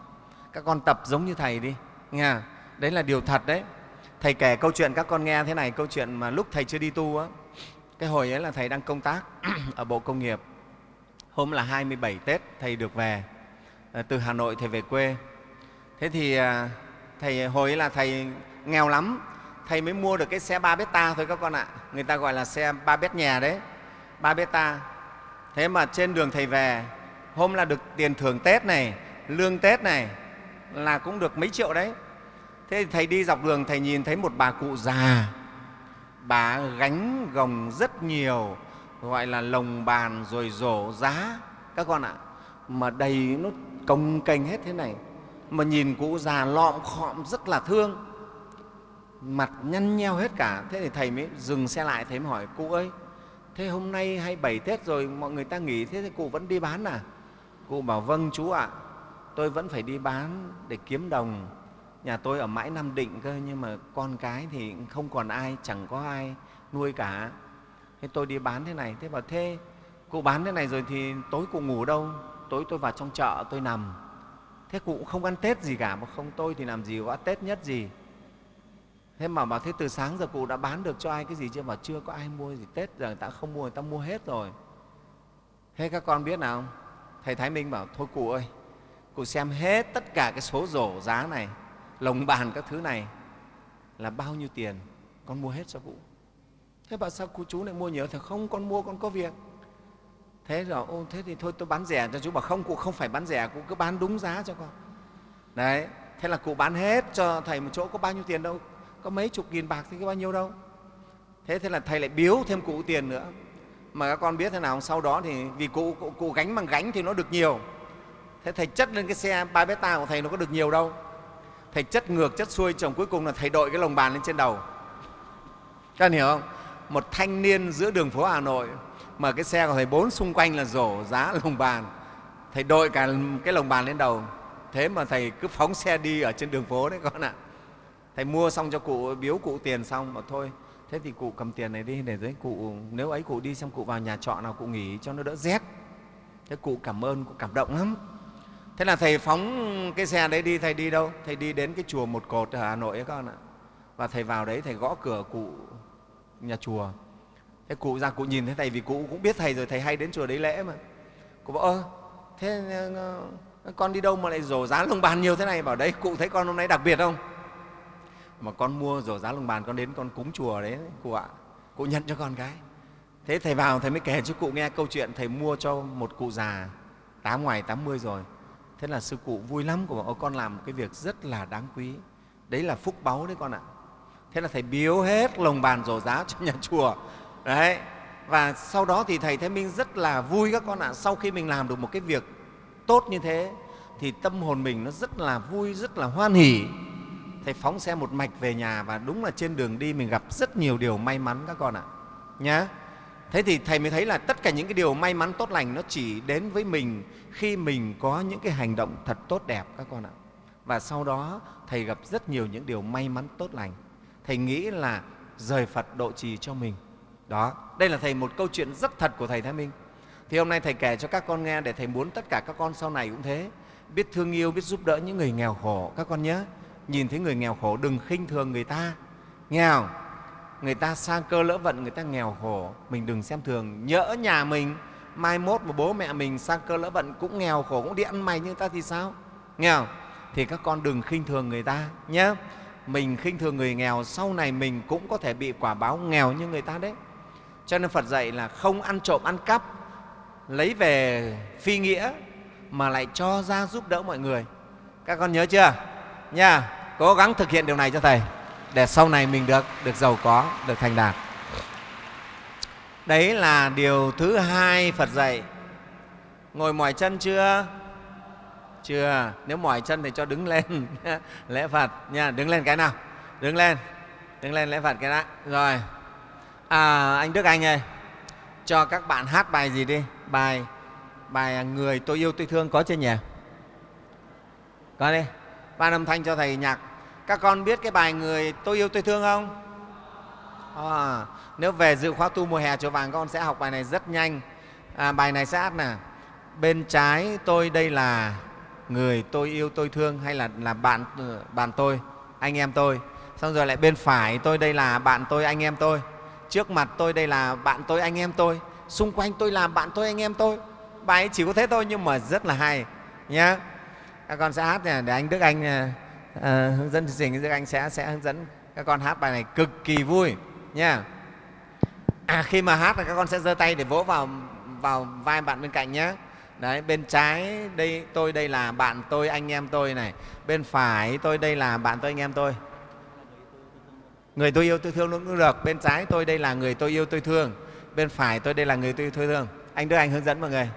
Speaker 1: Các con tập giống như thầy đi, nghe đấy là điều thật đấy. Thầy kể câu chuyện, các con nghe thế này, câu chuyện mà lúc thầy chưa đi tu á, cái hồi ấy là thầy đang công tác ở bộ công nghiệp. Hôm là 27 tết, thầy được về. Ờ, từ hà nội thầy về quê thế thì à, thầy, hồi ấy là thầy nghèo lắm. Thầy mới mua được cái xe ba beta thôi các con ạ. Người ta gọi là xe ba bét nhà đấy. Ba beta. Thế mà trên đường thầy về, hôm là được tiền thưởng tết này, lương tết này, là cũng được mấy triệu đấy. Thế thì thầy đi dọc đường, thầy nhìn thấy một bà cụ già. Bà gánh gồng rất nhiều, gọi là lồng bàn rồi rổ giá. Các con ạ, mà đầy nó cồng kềnh hết thế này mà nhìn cụ già lọm khọm rất là thương. Mặt nhăn nheo hết cả. Thế thì thầy mới dừng xe lại, thầy mới hỏi, cụ ơi, thế hôm nay hay bảy tết rồi mọi người ta nghỉ, thế thì cụ vẫn đi bán à? Cụ bảo vâng chú ạ. Tôi vẫn phải đi bán để kiếm đồng. Nhà tôi ở mãi nam định cơ, nhưng mà con cái thì không còn ai, chẳng có ai nuôi cả. Thế tôi đi bán thế này. Thế bảo, thế, cụ bán thế này rồi thì tối cụ ngủ đâu? Tối tôi vào trong chợ, tôi nằm thế cụ cũng không ăn tết gì cả mà không tôi thì làm gì có tết nhất gì. Thế mà bảo thế từ sáng giờ cụ đã bán được cho ai cái gì chưa? Mà chưa có ai mua gì tết, giờ người ta không mua, người ta mua hết rồi. Thế các con biết nào không? Thầy thái minh bảo, thôi cụ ơi, cụ xem hết tất cả cái số rổ giá này, lồng bàn các thứ này là bao nhiêu tiền, con mua hết cho cụ. Thế bảo, sao cụ chú lại mua nhiều? Thì không, con mua, con có việc thế rồi ô thế thì thôi tôi bán rẻ cho chú bảo không cụ không phải bán rẻ cụ cứ bán đúng giá cho con. Đấy thế là cụ bán hết cho thầy một chỗ có bao nhiêu tiền đâu có mấy chục nghìn bạc thì có bao nhiêu đâu. Thế thế là thầy lại biếu thêm cụ tiền nữa. Mà các con biết thế nào sau đó thì vì cụ, cụ, cụ gánh bằng gánh thì nó được nhiều. Thế thầy chất lên cái xe ba beta của thầy nó có được nhiều đâu. Thầy chất ngược chất xuôi chồng cuối cùng là thầy đội cái lồng bàn lên trên đầu. Các anh hiểu không? Một thanh niên giữa đường phố hà nội mà cái xe của thầy bốn xung quanh là rổ giá lồng bàn. Thầy đội cả cái lồng bàn lên đầu. Thế mà thầy cứ phóng xe đi ở trên đường phố đấy con ạ. Thầy mua xong cho cụ, biếu cụ tiền xong mà thôi. Thế thì cụ cầm tiền này đi, để đấy cụ, nếu ấy cụ đi xem cụ vào nhà trọ nào cụ nghỉ cho nó đỡ rét. Thế cụ cảm ơn, cụ cảm động lắm. Thế là thầy phóng cái xe đấy đi, thầy đi đâu? Thầy đi đến cái chùa một cột ở hà nội ấy con ạ. Và thầy vào đấy thầy gõ cửa cụ nhà chùa thế cụ ra cụ nhìn thế này vì cụ cũng biết thầy rồi, thầy hay đến chùa đấy lễ mà. Cụ bảo, ơ, thế ờ, ờ, ờ, con đi đâu mà lại rổ giá lồng bàn nhiều thế này? Bảo, đấy, cụ thấy con hôm nay đặc biệt không? Mà con mua rổ giá lồng bàn, con đến con cúng chùa đấy, cụ ạ. Cụ nhận cho con cái. Thế thầy vào, thầy mới kể cho cụ nghe câu chuyện thầy mua cho một cụ già tám ngoài tám mươi rồi. Thế là sư cụ vui lắm của bảo con làm một cái việc rất là đáng quý. Đấy là phúc báu đấy con ạ. Thế là thầy biếu hết lồng bàn rổ giá cho nhà chùa đấy. Và sau đó thì thầy thái minh rất là vui các con ạ. Sau khi mình làm được một cái việc tốt như thế, thì tâm hồn mình nó rất là vui, rất là hoan hỉ. Thầy phóng xe một mạch về nhà và đúng là trên đường đi mình gặp rất nhiều điều may mắn các con ạ. Nhá. Thế thì thầy mới thấy là tất cả những cái điều may mắn tốt lành nó chỉ đến với mình khi mình có những cái hành động thật tốt đẹp các con ạ. Và sau đó thầy gặp rất nhiều những điều may mắn tốt lành. Thầy nghĩ là rời phật độ trì cho mình đó, đây là thầy một câu chuyện rất thật của thầy thái minh. Thì hôm nay thầy kể cho các con nghe để thầy muốn tất cả các con sau này cũng thế. Biết thương yêu, biết giúp đỡ những người nghèo khổ. Các con nhớ, nhìn thấy người nghèo khổ đừng khinh thường người ta. Nghèo người ta sang cơ lỡ vận, người ta nghèo khổ. Mình đừng xem thường. Nhỡ nhà mình, mai mốt mà bố mẹ mình sang cơ lỡ vận, cũng nghèo khổ, cũng đi ăn mày như người ta thì sao? Nghèo thì các con đừng khinh thường người ta nhé mình khinh thường người nghèo, sau này mình cũng có thể bị quả báo nghèo như người ta đấy cho nên phật dạy là không ăn trộm, ăn cắp, lấy về phi nghĩa mà lại cho ra giúp đỡ mọi người. Các con nhớ chưa? Nha, cố gắng thực hiện điều này cho thầy, để sau này mình được được giàu có, được thành đạt. Đấy là điều thứ hai phật dạy. Ngồi mỏi chân chưa? Chưa. Nếu mỏi chân thì cho đứng lên. Lễ phật. Nha, đứng lên cái nào? Đứng lên. Đứng lên lễ phật cái đã. Rồi à, anh đức anh ơi cho các bạn hát bài gì đi? Bài bài người tôi yêu tôi thương có chưa nhỉ? Có đi. Ban âm thanh cho thầy nhạc. Các con biết cái bài người tôi yêu tôi thương không? À, nếu về dự khóa tu mùa hè chùa vàng con sẽ học bài này rất nhanh. À, bài này sẽ hát nè. Bên trái tôi đây là người tôi yêu tôi thương hay là là bạn bạn tôi anh em tôi. Xong rồi lại bên phải tôi đây là bạn tôi anh em tôi trước mặt tôi đây là bạn tôi anh em tôi. Xung quanh tôi là bạn tôi anh em tôi. Bài ấy chỉ có thế thôi nhưng mà rất là hay nhé các con sẽ hát này để anh đức anh à, à, hướng dẫn chương trình đức anh sẽ sẽ hướng dẫn các con hát bài này cực kỳ vui nha à, khi mà hát là các con sẽ giơ tay để vỗ vào vào vai bạn bên cạnh nhé đấy bên trái đây tôi đây là bạn tôi anh em tôi này. Bên phải tôi đây là bạn tôi anh em tôi người tôi yêu tôi thương cũng được. Bên trái tôi đây là người tôi yêu tôi thương. Bên phải tôi đây là người tôi yêu tôi thương. Anh đưa anh hướng dẫn mọi người.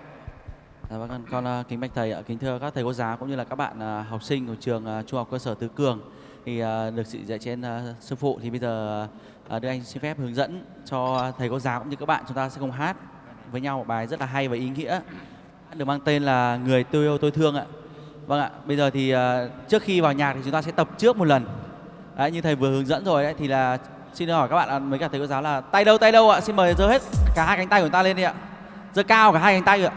Speaker 3: Dạ vâng, con, con à, kính bạch thầy ạ, kính thưa các thầy cô giáo cũng như là các bạn à, học sinh của trường trung học cơ sở Tứ Cường. Thì được sự dạy trên sư phụ thì bây giờ đưa anh xin phép hướng dẫn cho thầy cô giáo cũng như các bạn. Chúng ta sẽ cùng hát với nhau một bài rất là hay và ý nghĩa. Được mang tên là người tôi yêu tôi thương ạ. Vâng ạ, bây giờ thì trước khi vào nhạc thì chúng ta sẽ tập trước một lần. Đấy, như thầy vừa hướng dẫn rồi đấy thì là xin hỏi các bạn mấy cả thầy cô giáo là tay đâu tay đâu ạ? Xin mời giơ hết cả hai cánh tay của chúng ta lên đi ạ. Giơ cao cả hai cánh tay ạ.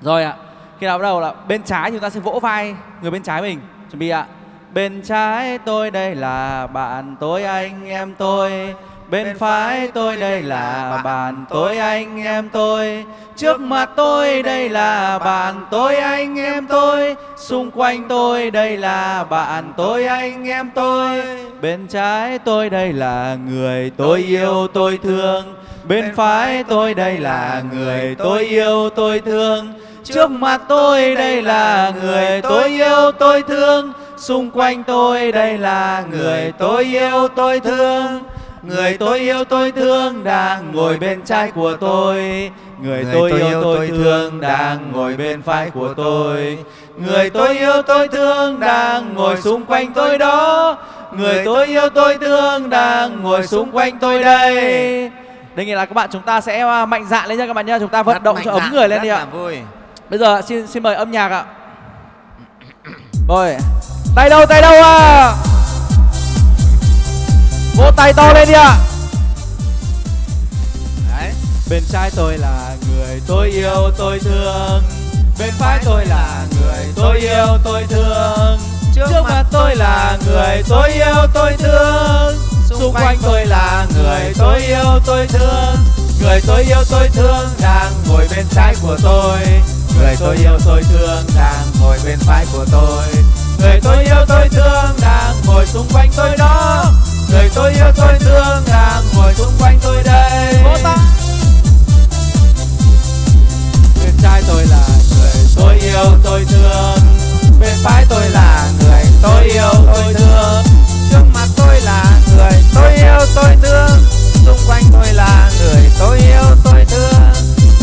Speaker 3: Rồi ạ. Khi nào bắt đầu là bên trái chúng ta sẽ vỗ vai người bên trái mình. Chuẩn bị ạ. Bên trái tôi đây là bạn tôi anh em tôi. Bên phải tôi đây là bạn tôi anh em tôi. Trước mặt tôi đây là bạn tôi anh em tôi. Xung quanh tôi đây là bạn tôi anh em tôi. Bên trái tôi đây là người tôi yêu tôi thương. Bên phải tôi đây là người tôi yêu tôi thương. Trước mặt tôi đây là người tôi yêu tôi thương Xung quanh tôi đây là người tôi yêu tôi thương Người tôi yêu tôi thương đang ngồi bên trái của tôi. Người tôi yêu tôi thương đang ngồi bên phải của tôi. Người tôi yêu tôi thương đang ngồi xung quanh tôi đó. Người tôi yêu tôi thương đang ngồi xung quanh tôi đây. Đây nghĩa là các bạn chúng ta sẽ mạnh dạn lên nha các bạn nhé Chúng ta vận
Speaker 1: Rất
Speaker 3: động cho ấm người lên đi ạ.
Speaker 1: vui.
Speaker 3: Bây giờ xin xin mời âm nhạc ạ. Rồi. Tay đâu tay đâu à? Vỗ tay to lên đi ạ.
Speaker 1: đấy
Speaker 3: Bên trái tôi là người tôi yêu tôi thương. Bên phải tôi là người tôi yêu tôi thương. Trước mặt tôi là người tôi yêu tôi thương. Xung quanh tôi là người tôi yêu tôi thương. Người tôi yêu tôi thương đang ngồi bên trái của tôi. Người tôi yêu tôi thương đang ngồi bên phải của tôi. Người tôi yêu tôi thương đang ngồi xung quanh tôi đó. Người tôi yêu tôi thương đang ngồi xung quanh tôi đây. Bên trái tôi là người tôi yêu tôi thương. Bên phải tôi là người tôi yêu tôi thương.
Speaker 1: Trước mặt tôi là người tôi yêu tôi thương. Xung quanh tôi là người tôi yêu tôi thương.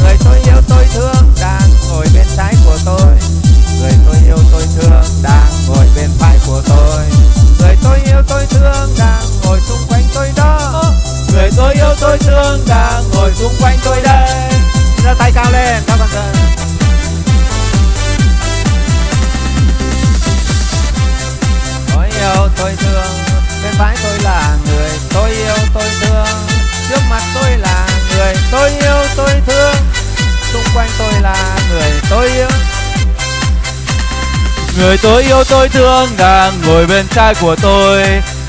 Speaker 1: Người tôi yêu tôi thương. Đang ngồi bên trái của tôi người tôi yêu tôi thương đang ngồi bên phải của tôi. Người tôi yêu tôi thương đang ngồi xung quanh tôi đó.
Speaker 3: Người tôi yêu tôi thương đang ngồi xung quanh tôi đây.
Speaker 1: Giơ tay cao lên, các bạn ơi tôi yêu tôi thương, bên phải tôi là người tôi yêu tôi thương. Trước mặt tôi là người tôi yêu tôi thương. Xung quanh tôi là người tôi yêu
Speaker 3: Người tôi yêu tôi thương đang ngồi bên trái của tôi.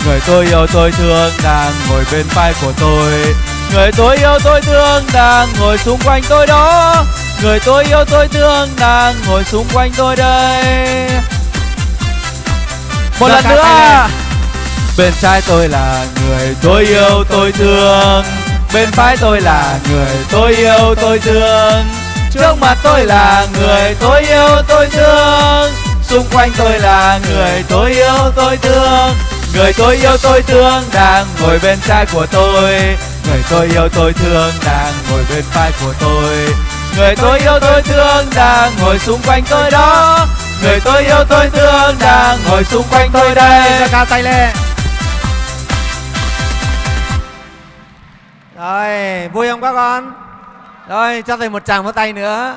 Speaker 3: Người tôi yêu tôi thương đang ngồi bên phải của tôi. Người tôi yêu tôi thương đang ngồi xung quanh tôi đó. Người tôi yêu tôi thương đang ngồi xung quanh tôi đây. Một lần nữa. Bên trái tôi là người tôi yêu tôi thương. Bên phải tôi là người tôi yêu tôi thương. Trước mặt tôi là người tôi yêu tôi thương Xung quanh tôi là người tôi yêu tôi thương. Người tôi yêu tôi thương đang ngồi bên trái của tôi. Người tôi yêu tôi thương đang ngồi bên phải của tôi. Người tôi yêu tôi thương đang ngồi xung quanh tôi đó. Người tôi yêu tôi thương đang ngồi xung quanh tôi đây.
Speaker 1: Cao tay lên. Rồi vui không các con? Rồi cho thầy một tràng vỗ tay nữa.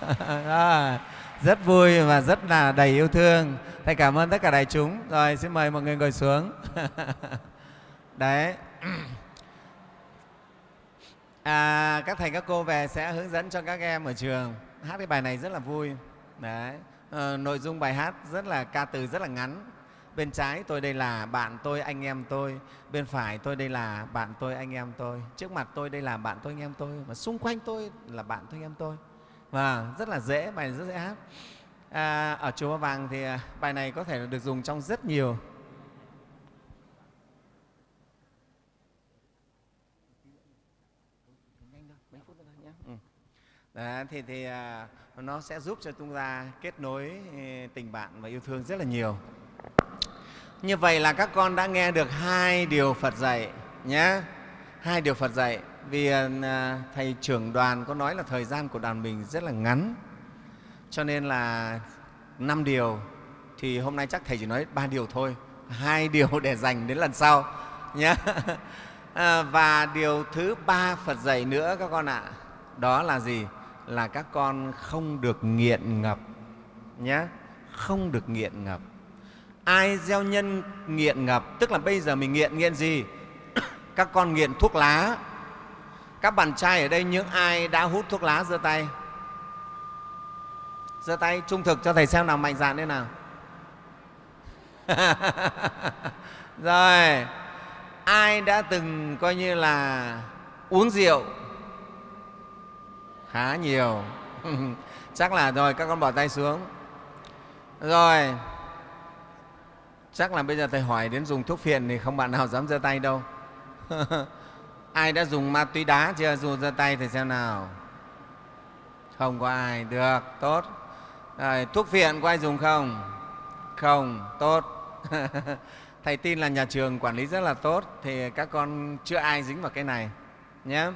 Speaker 1: Rồi, rất vui và rất là đầy yêu thương. Thầy cảm ơn tất cả đại chúng. Rồi xin mời mọi người ngồi xuống. Đấy. À, các thầy các cô về sẽ hướng dẫn cho các em ở trường. Hát cái bài này rất là vui. Đấy. À, nội dung bài hát rất là ca từ rất là ngắn. Bên trái tôi đây là bạn tôi anh em tôi. Bên phải tôi đây là bạn tôi anh em tôi. Trước mặt tôi đây là bạn tôi anh em tôi. Và xung quanh tôi là bạn tôi anh em tôi và rất là dễ bài này rất dễ hát à, ở chùa Ba Vàng thì à, bài này có thể được dùng trong rất nhiều ừ. Đấy, thì thì à, nó sẽ giúp cho chúng ta kết nối ừ, tình bạn và yêu thương rất là nhiều. Như vậy là các con đã nghe được hai điều Phật dạy nhé hai điều phật dạy vì ờ, à, thầy trưởng đoàn có nói là thời gian của đoàn mình rất là ngắn. Cho nên là năm điều thì hôm nay chắc thầy chỉ nói ba điều thôi. Hai điều để dành đến lần sau nhé à, ờ, và điều thứ ba phật dạy nữa các con ạ. Đó là gì? Là các con không được nghiện ngập nhé không được nghiện ngập. Ai gieo nhân nghiện ngập tức là bây giờ mình nghiện nghiện gì? Các con nghiện thuốc lá. Các bạn trai ở đây, những ai đã hút thuốc lá, giơ tay. Giơ tay trung thực cho thầy xem nào, mạnh dạn thế nào. Rồi, ai đã từng coi như là uống rượu? Khá nhiều. Chắc là rồi, các con bỏ tay xuống. Rồi, chắc là bây giờ thầy hỏi đến dùng thuốc phiện thì không bạn nào dám giơ tay đâu. ai đã dùng ma túy đá chưa? Dùng ra tay thì xem nào. Không có ai. Được tốt. Rồi, thuốc phiện có ai dùng không? Không tốt. Thầy tin là nhà trường quản lý rất là tốt thì các con chưa ai dính vào cái này nhé.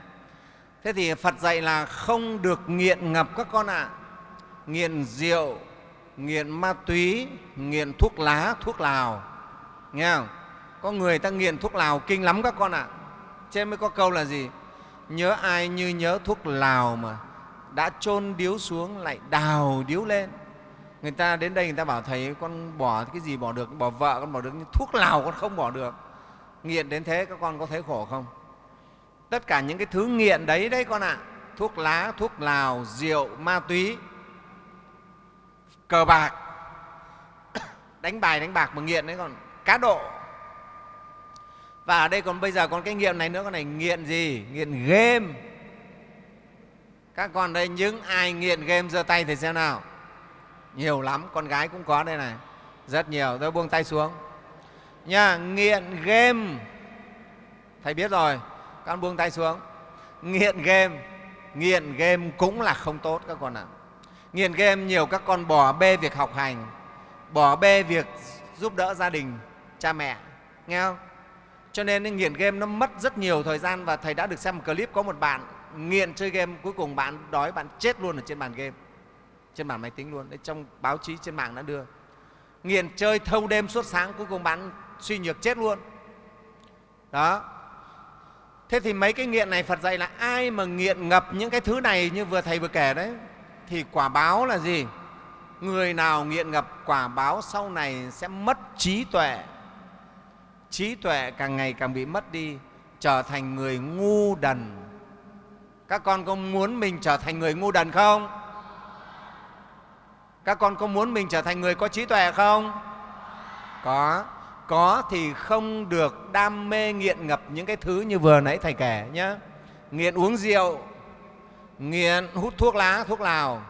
Speaker 1: Thế thì phật dạy là không được nghiện ngập các con ạ. À. nghiện rượu nghiện ma túy nghiện thuốc lá thuốc lào nghe không? Có người ta nghiện thuốc lào kinh lắm các con ạ. À. trên mới có câu là gì? Nhớ ai như nhớ thuốc lào mà đã chôn điếu xuống lại đào điếu lên. Người ta đến đây người ta bảo thầy, con bỏ cái gì bỏ được? Bỏ vợ con bỏ được, nhưng thuốc lào con không bỏ được. Nghiện đến thế các con có thấy khổ không? Tất cả những cái thứ nghiện đấy đấy con ạ. Thuốc lá, thuốc lào, rượu, ma túy. Cờ bạc. Đánh bài, đánh bạc mà nghiện đấy còn cá độ và ở đây còn bây giờ còn cái nghiện này nữa, con này nghiện gì? Nghiện game. Các con đây, những ai nghiện game giơ tay thì xem nào. Nhiều lắm, con gái cũng có đây này. Rất nhiều, tôi buông tay xuống. Nha, nghiện game. Thầy biết rồi, con buông tay xuống. Nghiện game. Nghiện game cũng là không tốt các con ạ. À. nghiện game nhiều các con bỏ bê việc học hành, bỏ bê việc giúp đỡ gia đình, cha mẹ. Nghe không? Cho nên nghiện game nó mất rất nhiều thời gian và thầy đã được xem một clip có một bạn nghiện chơi game, cuối cùng bạn đói, bạn chết luôn ở trên bàn game, trên bàn máy tính luôn. Đấy, trong báo chí, trên mạng đã đưa. Nghiện chơi thâu đêm suốt sáng, cuối cùng bạn suy nhược chết luôn. Đó. Thế thì mấy cái nghiện này, phật dạy là ai mà nghiện ngập những cái thứ này như vừa thầy vừa kể đấy, thì quả báo là gì? Người nào nghiện ngập quả báo sau này sẽ mất trí tuệ trí tuệ càng ngày càng bị mất đi, trở thành người ngu đần. Các con có muốn mình trở thành người ngu đần không? Các con có muốn mình trở thành người có trí tuệ không? Có. Có thì không được đam mê nghiện ngập những cái thứ như vừa nãy thầy kể nhé nghiện uống rượu, nghiện hút thuốc lá, thuốc lào,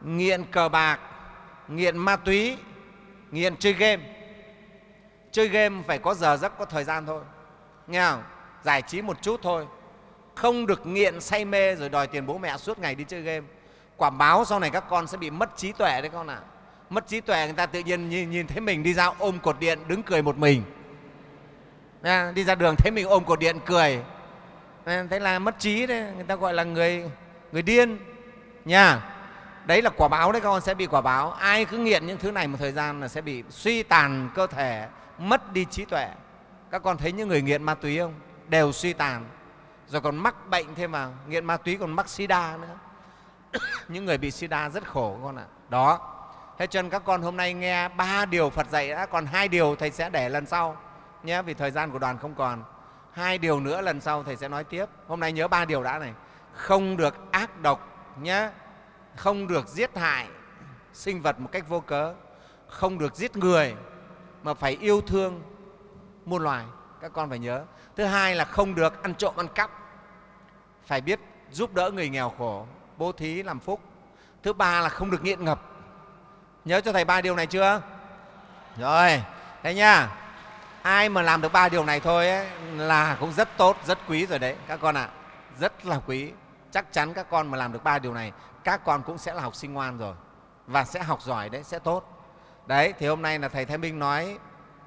Speaker 1: nghiện cờ bạc, nghiện ma túy, nghiện chơi game chơi game phải có giờ giấc có thời gian thôi. Nghe không? Giải trí một chút thôi. Không được nghiện say mê rồi đòi tiền bố mẹ suốt ngày đi chơi game. Quả báo sau này các con sẽ bị mất trí tuệ đấy con ạ. À. mất trí tuệ người ta tự nhiên nhìn, nhìn thấy mình đi ra ôm cột điện đứng cười một mình. À, đi ra đường thấy mình ôm cột điện cười. À, thế là mất trí đấy người ta gọi là người người điên. Nha đấy là quả báo đấy các con sẽ bị quả báo. Ai cứ nghiện những thứ này một thời gian là sẽ bị suy tàn cơ thể mất đi trí tuệ. Các con thấy những người nghiện ma túy không? Đều suy tàn. Rồi còn mắc bệnh thêm vào, nghiện ma túy còn mắc sida nữa. Những người bị sida rất khổ con ạ. À. đó. Thế cho nên các con hôm nay nghe ba điều phật dạy đã. Còn hai điều thầy sẽ để lần sau nhé vì thời gian của đoàn không còn. Hai điều nữa lần sau thầy sẽ nói tiếp. Hôm nay nhớ ba điều đã này. Không được ác độc nhé. Không được giết hại sinh vật một cách vô cớ. Không được giết người mà phải yêu thương muôn loài các con phải nhớ. Thứ hai là không được ăn trộm ăn cắp. Phải biết giúp đỡ người nghèo khổ bố thí làm phúc. Thứ ba là không được nghiện ngập. Nhớ cho thầy ba điều này chưa? Rồi thế nha. Ai mà làm được ba điều này thôi ấy, là cũng rất tốt rất quý rồi đấy các con ạ. À. rất là quý. Chắc chắn các con mà làm được ba điều này các con cũng sẽ là học sinh ngoan rồi và sẽ học giỏi đấy sẽ tốt đấy thì hôm nay là thầy thái minh nói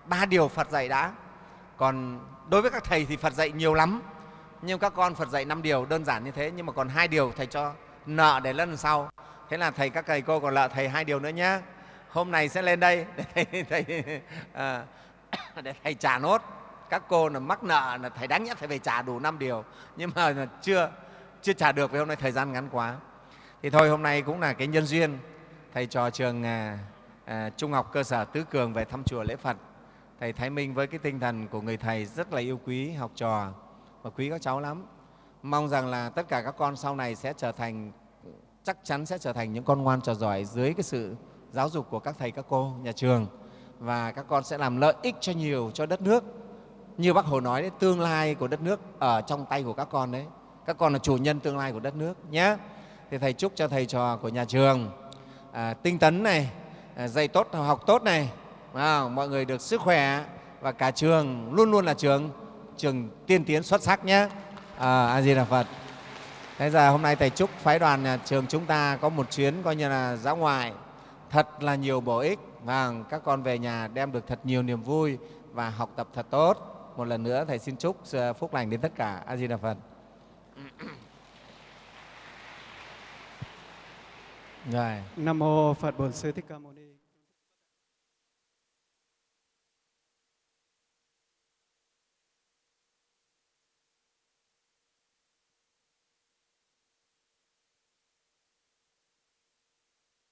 Speaker 1: ba điều phật dạy đã. Còn đối với các thầy thì phật dạy nhiều lắm nhưng các con phật dạy năm điều đơn giản như thế nhưng mà còn hai điều thầy cho nợ để lần sau. Thế là thầy các thầy cô còn nợ thầy hai điều nữa nhé hôm nay sẽ lên đây để thầy, thầy à, để thầy trả nốt. Các cô là mắc nợ là thầy đáng nhất phải về trả đủ năm điều nhưng mà là chưa chưa trả được vì hôm nay thời gian ngắn quá. Thì thôi hôm nay cũng là cái nhân duyên. Thầy trò trường à, à, trung học cơ sở tứ cường về thăm chùa lễ phật. Thầy thái minh với cái tinh thần của người thầy rất là yêu quý học trò và quý các cháu lắm. Mong rằng là tất cả các con sau này sẽ trở thành chắc chắn sẽ trở thành những con ngoan trò giỏi dưới cái sự giáo dục của các thầy các cô nhà trường. Và các con sẽ làm lợi ích cho nhiều cho đất nước. Như bác hồ nói đấy tương lai của đất nước ở trong tay của các con đấy. Các con là chủ nhân tương lai của đất nước nhé. Thì thầy chúc cho thầy trò của nhà trường à, tinh tấn này Ờ, dạy tốt học tốt này. À, mọi người được sức khỏe và cả trường luôn luôn là trường trường tiên tiến xuất sắc nhé à, ờ, a di đà phật. Thế giờ hôm nay thầy chúc phái đoàn nhà trường chúng ta có một chuyến coi như là dã ngoại. Thật là nhiều bổ ích. Và các con về nhà đem được thật nhiều niềm vui và học tập thật tốt. Một lần nữa thầy xin chúc à, phúc lành đến tất cả. A di đà phật. Rồi.
Speaker 4: Nam mô Phật Bổn Sư Thích Ca Mâu Ni.